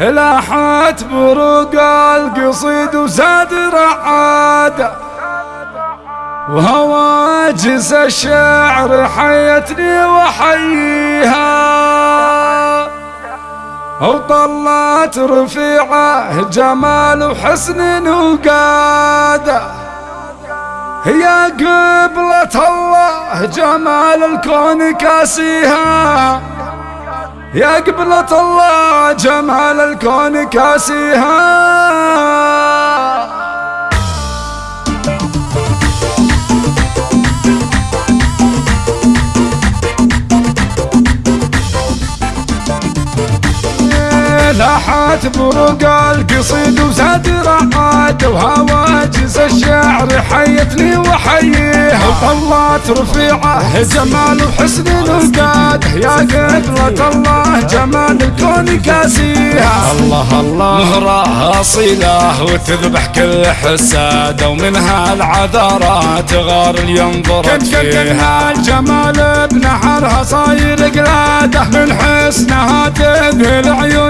لاحت بروق القصيد وزاد رعاده وهواجس الشعر حيتني وحيها وطلت رفيعة جمال وحسن وقاده هي قبلة الله جمال الكون كاسيها. يا قبلة الله جمال الكون كاسيها. لاحت بروق القصيد وزاد رعاد وهواجس الشعر حيتني وحييها وطلت رفيعه جمال وحسن القاد يا قبلة الله جمال الكون كاسيها الله الله. مهرة أصيلة وتذبح كل حسادة ومنها العذارات غار ينظر فيها. الجمال بنحرها صاير قلادة من حسنها تذهل عيون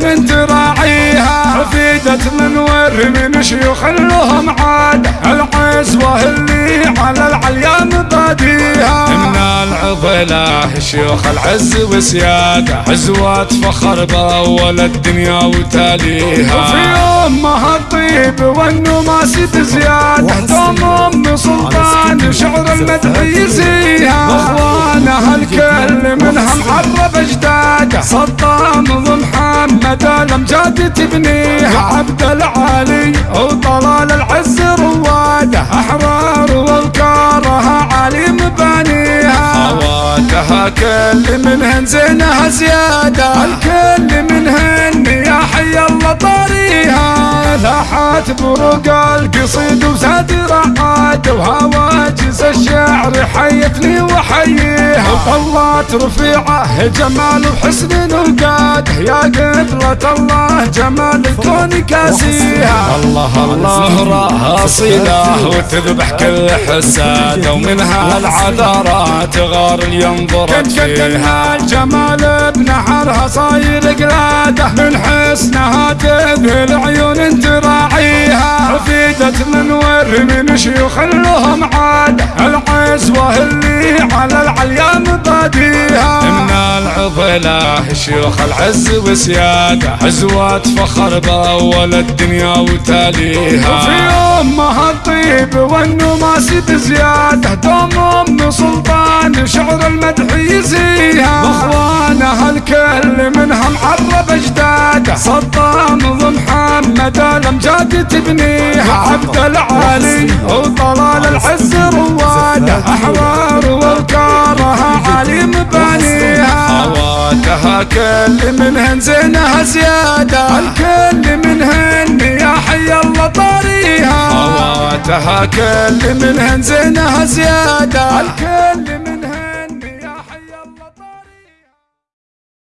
حفيدة من ور من شيوخ لهم عادة العزوة اللي على العليا مباديها من العضلة شيوخ العز وسيادة عزوات فخر بأول الدنيا وتاليها. وفي أمها الطيب والنماس بزيادة دوم أم سلطان شعر المدح يزيها. اخوانها الكل منها معرب اجداده صدام ومحمد الامجاد تبنيها عبد العالي وطلال العز رواده أحرار والكارها علي مبانيها خواتها كل منهن زينها زيادة الكل منهن يا حي الله طاريها. لاحت بروق القصيد وزاد رعاد وهواجس الشعر حيتني وحييها. وطلت رفيعه جمال وحسن وقاد يا قبلة الله جمال الكون كاسيها الله الله زهرة أصيلة وتذبح كل حسادة ومنها العذارات غار ينظر فيها. الجمال بنحرها صاير قلادة من حسنها تذهل عيون تراعيها حفيدة من ور من شيوخ لهم عادة العزوة اللي على العليا من العضلة شيوخ العز وسيادة عزوات فخر بأول الدنيا وتاليها. وفي أمها الطيب والنماس بزيادة دوم أم سلطان شعر المدح يزيها. وأخوانها الكل منها معرب اجداده صدام ومحمد الامجاد تبنيها. عبد العالي وطلال العز رواده احرار خواتها كل منهن زينها زيادة الكل منهن يا حي الله طاريها خواتها كل منهن زينها زيادة الكل